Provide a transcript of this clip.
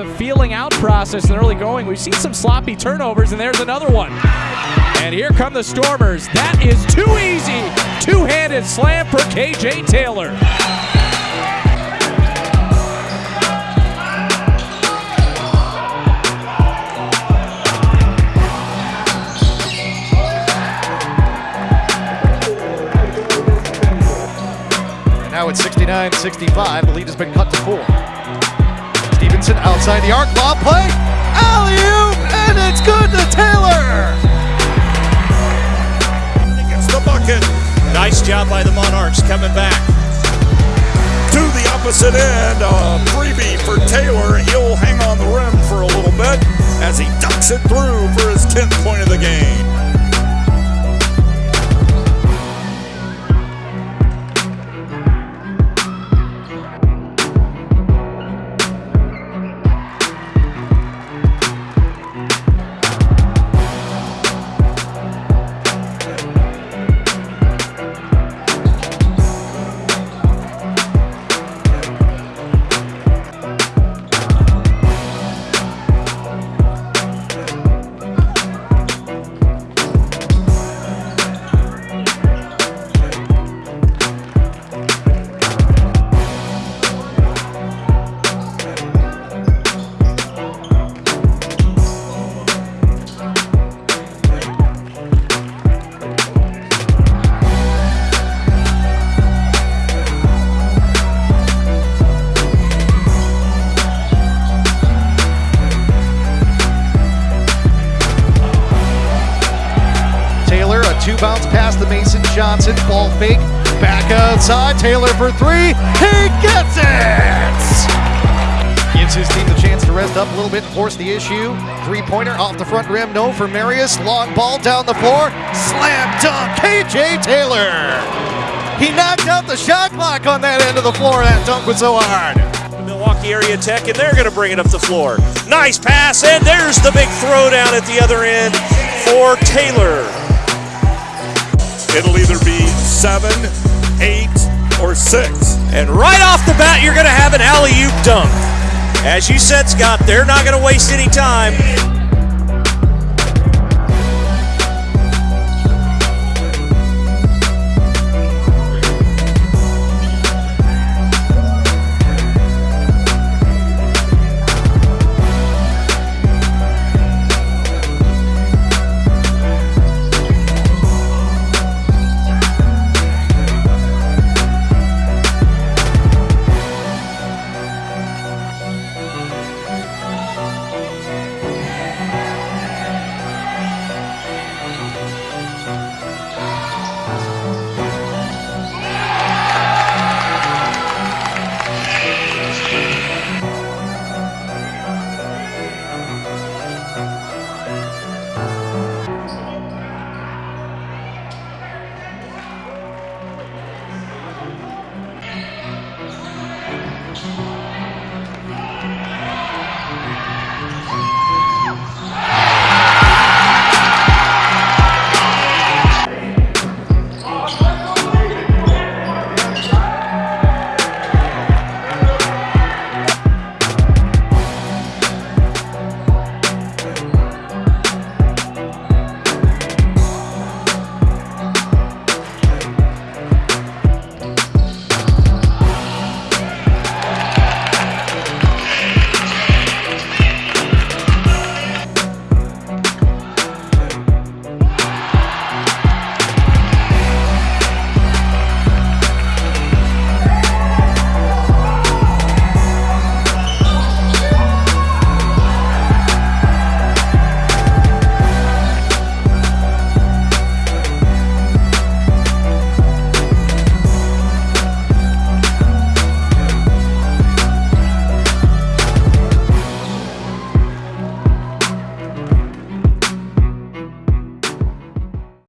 a feeling out process in early going. We've seen some sloppy turnovers, and there's another one. And here come the Stormers. That is too easy. Two-handed slam for KJ Taylor. Now it's 69-65. The lead has been cut to four. Stevenson outside the arc. Lob play. Alley-oop, and it's good to Taylor. Gets the bucket. Nice job by the Monarchs coming back. To the opposite end. A freebie for Taylor. He'll hang on the rim for a little bit as he ducks it through for his 10th point of the game. Bounce pass to Mason Johnson. Ball fake. Back outside. Taylor for three. He gets it! Gives his team the chance to rest up a little bit and force the issue. Three pointer off the front rim. No for Marius. Long ball down the floor. Slam dunk. KJ Taylor. He knocked out the shot clock on that end of the floor. That dunk was so hard. Milwaukee Area Tech, and they're going to bring it up the floor. Nice pass, and there's the big throwdown at the other end for Taylor. It'll either be seven, eight, or six. And right off the bat, you're going to have an alley oop dunk. As you said, Scott, they're not going to waste any time.